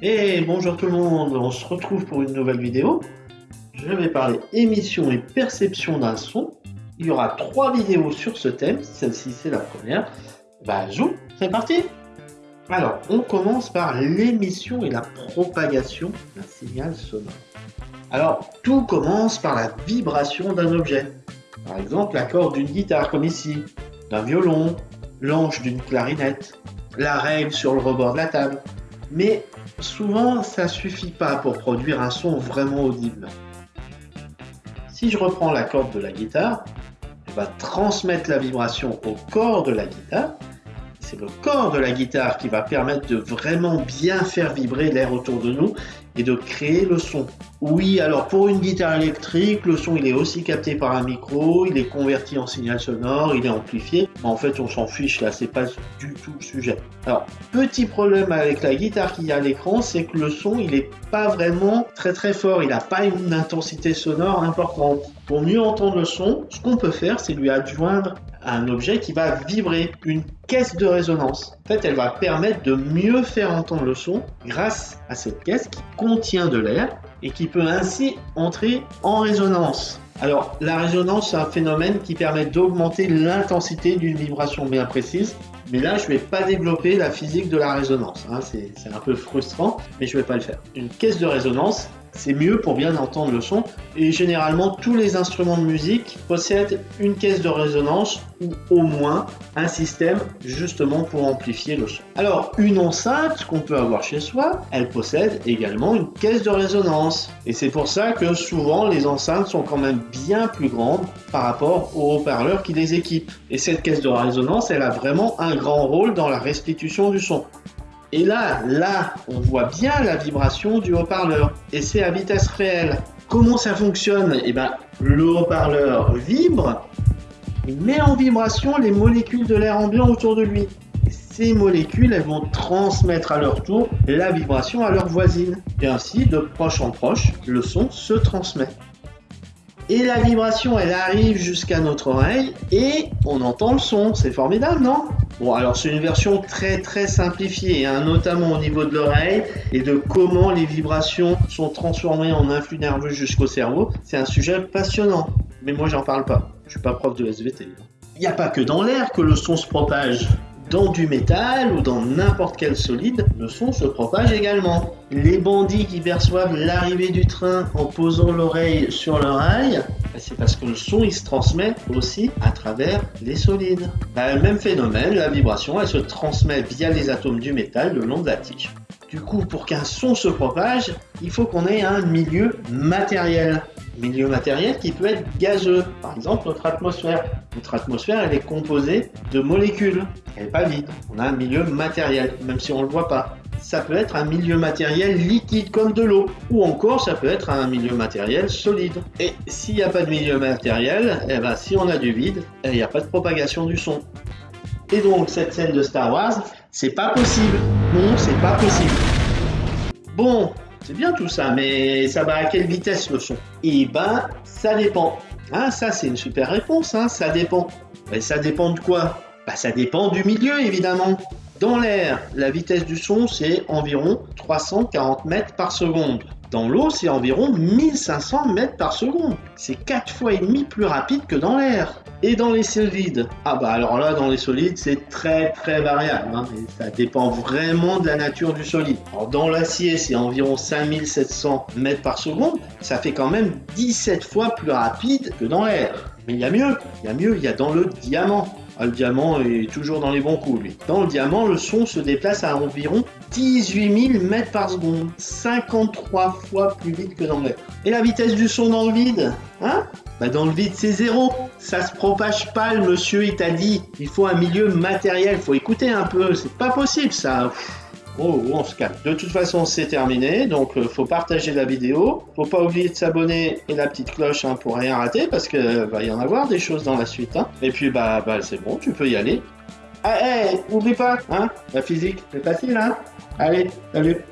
Et bonjour tout le monde, on se retrouve pour une nouvelle vidéo. Je vais parler émission et perception d'un son. Il y aura trois vidéos sur ce thème, celle-ci c'est la première. Bah joue, c'est parti Alors, on commence par l'émission et la propagation d'un signal sonore. Alors, tout commence par la vibration d'un objet. Par exemple, la corde d'une guitare, comme ici, d'un violon, l'anche d'une clarinette, la règle sur le rebord de la table. Mais souvent, ça suffit pas pour produire un son vraiment audible. Si je reprends la corde de la guitare, je vais transmettre la vibration au corps de la guitare. C'est le corps de la guitare qui va permettre de vraiment bien faire vibrer l'air autour de nous et de créer le son. Oui, alors pour une guitare électrique, le son il est aussi capté par un micro, il est converti en signal sonore, il est amplifié. En fait, on s'en fiche là, c'est pas du tout le sujet. Alors, petit problème avec la guitare qui a à l'écran, c'est que le son il est pas vraiment très très fort, il n'a pas une intensité sonore importante. Pour mieux entendre le son, ce qu'on peut faire, c'est lui adjoindre un objet qui va vibrer, une caisse de résonance. En fait, elle va permettre de mieux faire entendre le son grâce à cette caisse qui contient de l'air et qui peut ainsi entrer en résonance. Alors, la résonance, c'est un phénomène qui permet d'augmenter l'intensité d'une vibration bien précise. Mais là, je ne vais pas développer la physique de la résonance. Hein. C'est un peu frustrant, mais je ne vais pas le faire. Une caisse de résonance, c'est mieux pour bien entendre le son. Et généralement, tous les instruments de musique possèdent une caisse de résonance ou au moins un système justement pour amplifier le son. Alors, une enceinte qu'on peut avoir chez soi, elle possède également une caisse de résonance. Et c'est pour ça que souvent les enceintes sont quand même bien plus grandes par rapport aux haut-parleurs qui les équipent. Et cette caisse de résonance, elle a vraiment un grand rôle dans la restitution du son. Et là, là, on voit bien la vibration du haut-parleur. Et c'est à vitesse réelle. Comment ça fonctionne? Eh bien, le haut-parleur vibre, il met en vibration les molécules de l'air ambiant autour de lui. Et ces molécules, elles vont transmettre à leur tour la vibration à leurs voisines. Et ainsi, de proche en proche, le son se transmet. Et la vibration, elle arrive jusqu'à notre oreille et on entend le son. C'est formidable, non? Bon, alors c'est une version très très simplifiée, hein, notamment au niveau de l'oreille et de comment les vibrations sont transformées en influx nerveux jusqu'au cerveau. C'est un sujet passionnant, mais moi j'en parle pas. Je suis pas prof de SVT. Il n'y a pas que dans l'air que le son se propage. Dans du métal ou dans n'importe quel solide, le son se propage également. Les bandits qui perçoivent l'arrivée du train en posant l'oreille sur leur rail, ben, c'est parce que le son il se transmet aussi à travers les solides. Le même phénomène, la vibration, elle se transmet via les atomes du métal le long de la tige. Du coup, pour qu'un son se propage, il faut qu'on ait un milieu matériel milieu matériel qui peut être gazeux. Par exemple, notre atmosphère. Notre atmosphère, elle est composée de molécules. Elle n'est pas vide. On a un milieu matériel, même si on ne le voit pas. Ça peut être un milieu matériel liquide comme de l'eau, ou encore ça peut être un milieu matériel solide. Et s'il n'y a pas de milieu matériel, eh ben, si on a du vide, eh, il n'y a pas de propagation du son. Et donc cette scène de Star Wars, c'est pas possible. Non, c'est pas possible. Bon, c'est bien tout ça, mais ça va à quelle vitesse le son? Eh ben, ça dépend. Ah, ça c'est une super réponse, hein, ça dépend. Mais ça dépend de quoi? Bah ça dépend du milieu évidemment. Dans l'air, la vitesse du son c'est environ 340 mètres par seconde. Dans l'eau, c'est environ 1500 mètres par seconde. C'est 4 fois et demi plus rapide que dans l'air. Et dans les solides Ah bah alors là, dans les solides, c'est très très variable. Hein, ça dépend vraiment de la nature du solide. Alors dans l'acier, c'est environ 5700 mètres par seconde. Ça fait quand même 17 fois plus rapide que dans l'air. Mais il y a mieux, il y a mieux, il y a dans le diamant. Ah, le diamant est toujours dans les bons coups, lui. Dans le diamant, le son se déplace à environ 18 000 mètres par seconde. 53 fois plus vite que dans l'air. Et la vitesse du son dans le vide Hein? Bah dans le vide, c'est zéro. Ça se propage pas, le monsieur, il t'a dit. Il faut un milieu matériel. Faut écouter un peu. C'est pas possible, ça. Oh, on se calme. De toute façon, c'est terminé. Donc, euh, faut partager la vidéo. Faut pas oublier de s'abonner et la petite cloche hein, pour rien rater parce que va y en avoir des choses dans la suite. Hein. Et puis, bah, bah c'est bon, tu peux y aller. Ah, hey, oublie pas, hein, la physique, c'est facile, hein. Allez, salut.